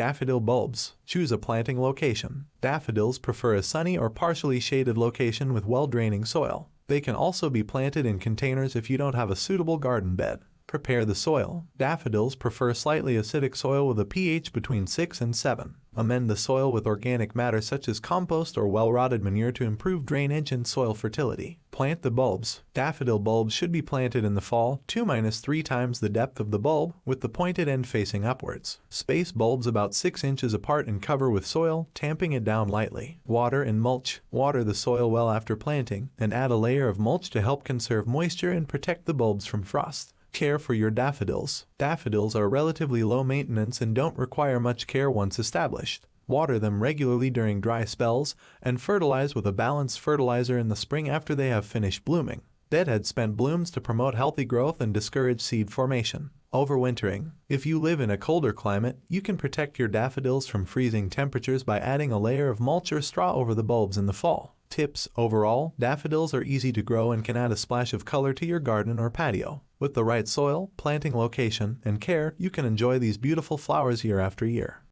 Daffodil bulbs. Choose a planting location. Daffodils prefer a sunny or partially shaded location with well-draining soil. They can also be planted in containers if you don't have a suitable garden bed. Prepare the soil. Daffodils prefer slightly acidic soil with a pH between 6 and 7. Amend the soil with organic matter such as compost or well-rotted manure to improve drainage and soil fertility. Plant the bulbs. Daffodil bulbs should be planted in the fall 2-3 times the depth of the bulb with the pointed end facing upwards. Space bulbs about 6 inches apart and cover with soil, tamping it down lightly. Water and mulch. Water the soil well after planting and add a layer of mulch to help conserve moisture and protect the bulbs from frost. Care for your daffodils. Daffodils are relatively low maintenance and don't require much care once established. Water them regularly during dry spells and fertilize with a balanced fertilizer in the spring after they have finished blooming. Deadhead spent blooms to promote healthy growth and discourage seed formation. Overwintering. If you live in a colder climate, you can protect your daffodils from freezing temperatures by adding a layer of mulch or straw over the bulbs in the fall. Tips Overall, daffodils are easy to grow and can add a splash of color to your garden or patio. With the right soil, planting location, and care, you can enjoy these beautiful flowers year after year.